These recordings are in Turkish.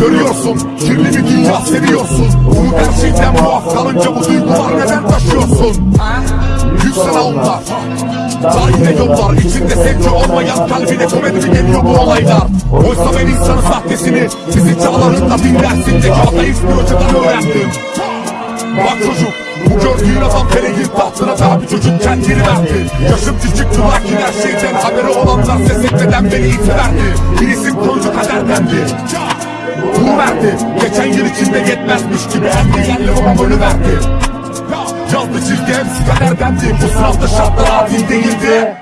Görüyorsun kirli bir dünya seviyorsun. Bunu gerçekten muaf kalınca bu duygular neden taşıyorsun? Yüksel onlar Sahilde yollar içinde sevgi olmayan kalbine komedi mi geliyor bu olaylar? Oysa ben insanın sahtesini Bizi çağlarında dinlersindeki ateist bir hocadan öğrendim. Bak çocuk bu gördüğün adam Peregil tahtına tabi çocuk kendini verdi. Yaşım küçüktü lakin her şeyden haberi olanlar ses etmeden beni itiverdi. Bir isim koydu kaderdendi. Bunu verdi Geçen yıl içinde yetmezmiş gibi de yerli babam ölü verdi. Yazdı çizgi hepsi kaderdendi. Bu sınavda şartlar adil değildi.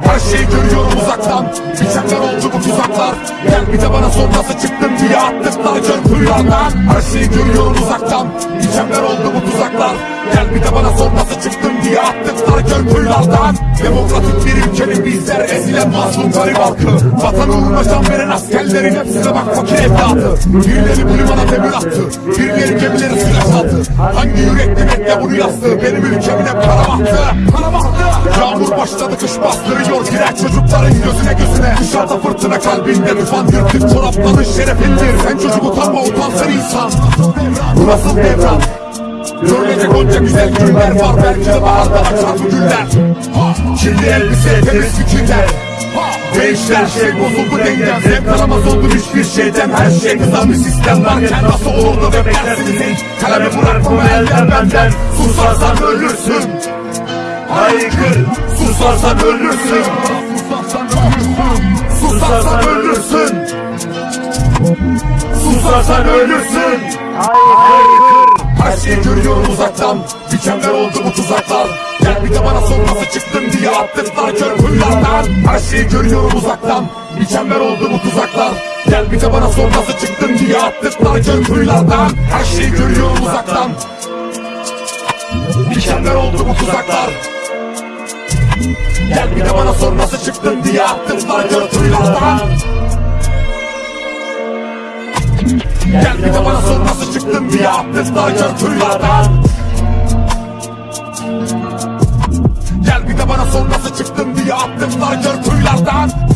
Her şeyi görüyorum uzaktan. Biçenler oldu bu tuzaklar. Gel bir de bana sor nasıl çıktın diye attıklar kuyulardan Her şeyi görüyorum uzaktan. Biçenler oldu bu tuzaklar. Gel bir de bana sor nasıl çıktın diye attıklar gör kuyulardan. Demokratik bir ülkenin bizler ezilen mazlum garip halkı. Vatan uğruna can veren askerlerin hepsine bak fakir evladı. Birileri bu limana demir attı. Birileri gemileri suya saldı. Hangi yürekli bekle bunu yazdı? Benim ülkemin hep kara bahtı Kara bahtı Yağmur başladı kış bastırıyor girer çocukların gözüne gözüne. Dışarıda fırtına kalbinde tufan yırtık çorapların şerefindir. Sen çocuk utanma utansın insan. Bu nasıl devran? Görülecek onca güzel günler var. Belki de baharda açar bu güller. Ha, Kirli elbise temiz fikirler Değişti her şey bozuldu dengem. Zevk alamaz oldum hiçbir şeyden. Her şey kızan bir sistem varken Nasıl olurdu ve beklersiniz hiç? Kalemi bırakmama elden benden. Susarsan ölürsün Haykır Susarsan ölürsün. Susarsan ölürsün. Susarsan ölürsün. Haykır. Her şeyi görüyorum uzaktan. Dikenler oldu bu tuzaklar. Gel bir de bana sor nasıl çıktın diye attıklar kör kuyulardan Her şeyi görüyorum uzaktan. Dikenler oldu bu tuzaklar. Gel bir de bana sor nasıl çıktın diye attıklar kör kuyulardan Her şeyi görüyorum uzaktan. Dikenler oldu bu tuzaklar Gel bir de bana sor nasıl çıktın diye attıklar gör kuyulardan Gel bir de bana sor nasıl çıktın diye attıklar gör kuyulardan Gel bir de bana sor nasıl çıktın diye attıklar gör kuyulardan